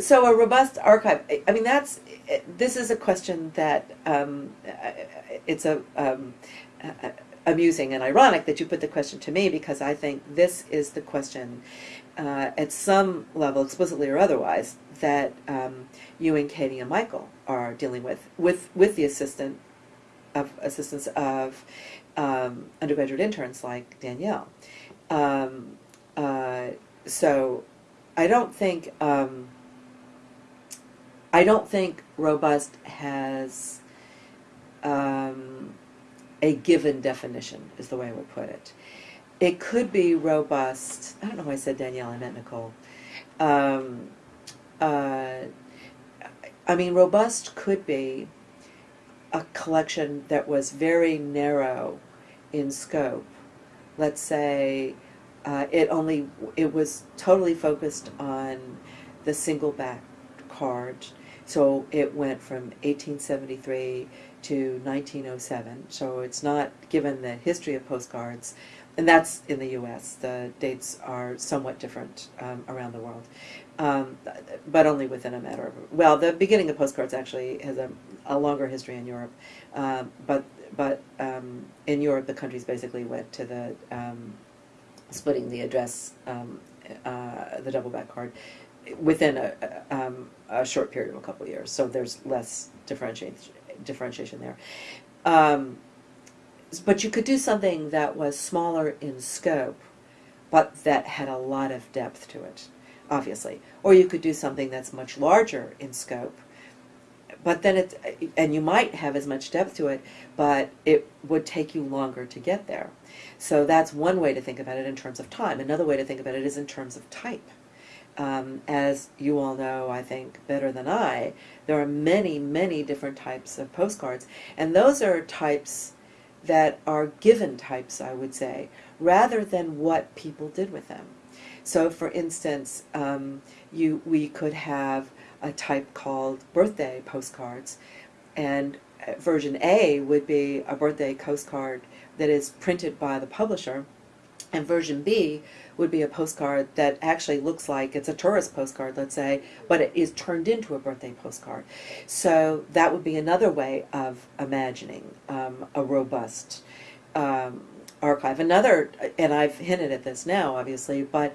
So a robust archive. I- mean, that's this is a question that um, it's a um, amusing and ironic that you put the question to me because I think this is the question uh, at some level, explicitly or otherwise, that um, you and Katie and Michael are dealing with with with the assistant of assistance of um, undergraduate interns like Danielle. Um, uh, so I don't think um, I don't think robust has um, a given definition is the way I would put it. It could be robust. I don't know why I said Danielle. I meant Nicole. Um, uh, I mean, robust could be a collection that was very narrow in scope. Let's say uh, it only it was totally focused on the single back card. So it went from 1873 to 1907. So it's not given the history of postcards, and that's in the U.S. The dates are somewhat different um, around the world, um, but only within a matter of well, the beginning of postcards actually has a, a longer history in Europe, um, but but um, in Europe the countries basically went to the um, splitting the address, um, uh, the double back card, within a, um, a short period of a couple of years. So there's less differentiation differentiation there. Um, but you could do something that was smaller in scope, but that had a lot of depth to it, obviously. Or you could do something that's much larger in scope, but then it, and you might have as much depth to it, but it would take you longer to get there. So that's one way to think about it in terms of time. Another way to think about it is in terms of type. Um, as you all know, I think, better than I, there are many, many different types of postcards. And those are types that are given types, I would say, rather than what people did with them. So, for instance, um, you we could have a type called birthday postcards, and version A would be a birthday postcard that is printed by the publisher, and version B would be a postcard that actually looks like it's a tourist postcard, let's say, but it is turned into a birthday postcard. So that would be another way of imagining um, a robust um, archive. Another, and I've hinted at this now, obviously, but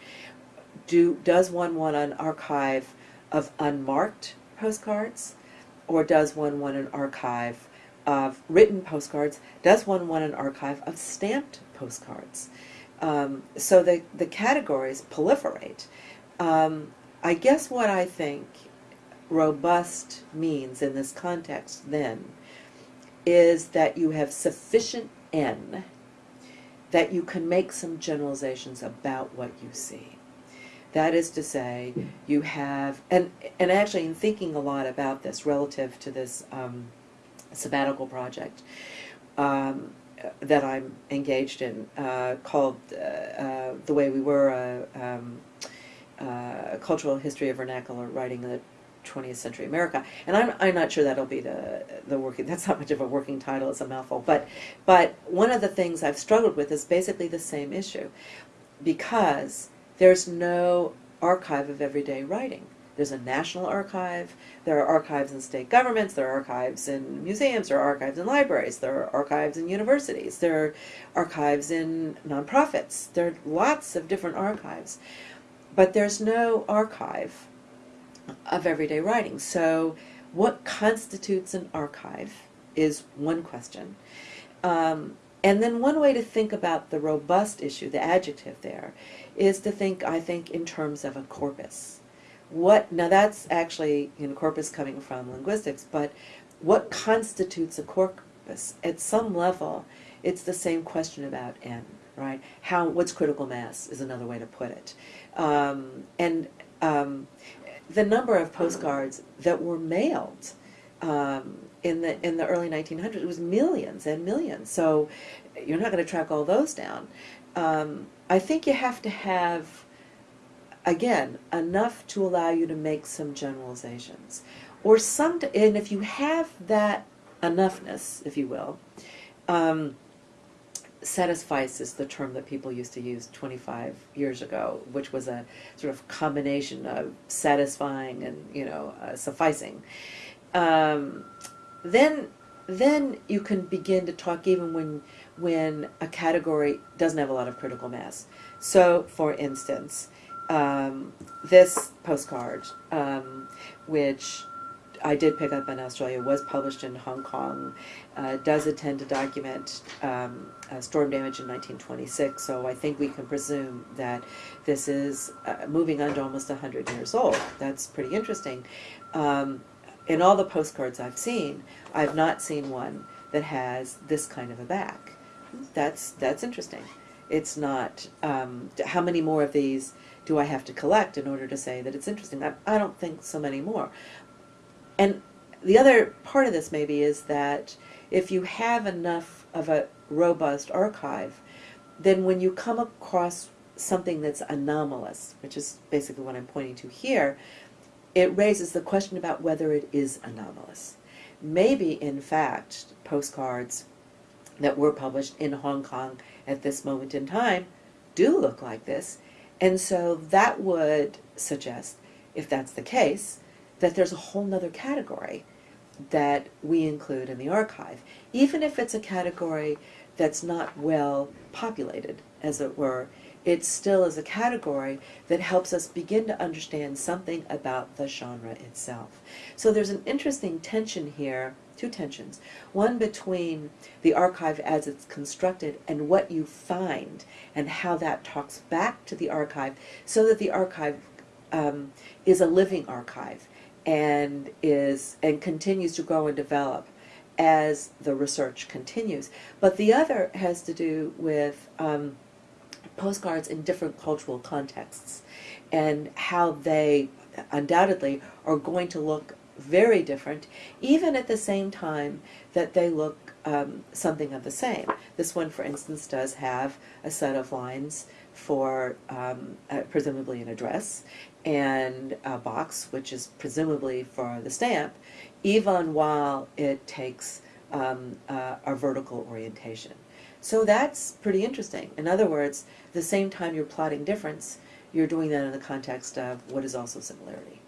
do does one want an archive of unmarked postcards, or does one want an archive of written postcards? Does one want an archive of stamped postcards? Um, so the, the categories proliferate. Um, I guess what I think robust means in this context then is that you have sufficient N that you can make some generalizations about what you see. That is to say, you have, and, and actually in thinking a lot about this relative to this um, sabbatical project, um, that I'm engaged in uh, called uh, uh, The Way We Were, a uh, um, uh, Cultural History of Vernacular Writing in the 20th Century America. And I'm, I'm not sure that'll be the, the working, that's not much of a working title, it's a mouthful. But, but one of the things I've struggled with is basically the same issue because there's no archive of everyday writing. There's a national archive, there are archives in state governments, there are archives in museums, there are archives in libraries, there are archives in universities, there are archives in nonprofits. There are lots of different archives. But there's no archive of everyday writing. So what constitutes an archive is one question. Um, and then one way to think about the robust issue, the adjective there, is to think, I think, in terms of a corpus what now that's actually know corpus coming from linguistics but what constitutes a corpus? At some level it's the same question about n right? How what's critical mass is another way to put it. Um, and um, the number of postcards that were mailed um, in the in the early 1900s it was millions and millions. So you're not going to track all those down. Um, I think you have to have again, enough to allow you to make some generalizations. Or some, and if you have that enoughness, if you will, um, satisfice is the term that people used to use 25 years ago, which was a sort of combination of satisfying and you know uh, sufficing. Um, then then you can begin to talk even when when a category doesn't have a lot of critical mass. So, for instance, um, this postcard, um, which I did pick up in Australia, was published in Hong Kong, uh, does attend to document um, uh, storm damage in 1926, so I think we can presume that this is uh, moving on to almost 100 years old. That's pretty interesting. Um, in all the postcards I've seen, I've not seen one that has this kind of a back. That's, that's interesting. It's not, um, how many more of these do I have to collect in order to say that it's interesting? I, I don't think so many more. And the other part of this maybe is that if you have enough of a robust archive, then when you come across something that's anomalous, which is basically what I'm pointing to here, it raises the question about whether it is anomalous. Maybe, in fact, postcards that were published in Hong Kong at this moment in time do look like this, and so that would suggest, if that's the case, that there's a whole nother category that we include in the archive, even if it's a category that's not well populated, as it were, it still is a category that helps us begin to understand something about the genre itself. So there's an interesting tension here, two tensions. One between the archive as it's constructed and what you find and how that talks back to the archive so that the archive um, is a living archive and is and continues to grow and develop as the research continues. But the other has to do with um, postcards in different cultural contexts and how they undoubtedly are going to look very different, even at the same time that they look um, something of the same. This one, for instance, does have a set of lines for um, uh, presumably an address and a box, which is presumably for the stamp, even while it takes um, uh, a vertical orientation. So that's pretty interesting. In other words, the same time you're plotting difference, you're doing that in the context of what is also similarity.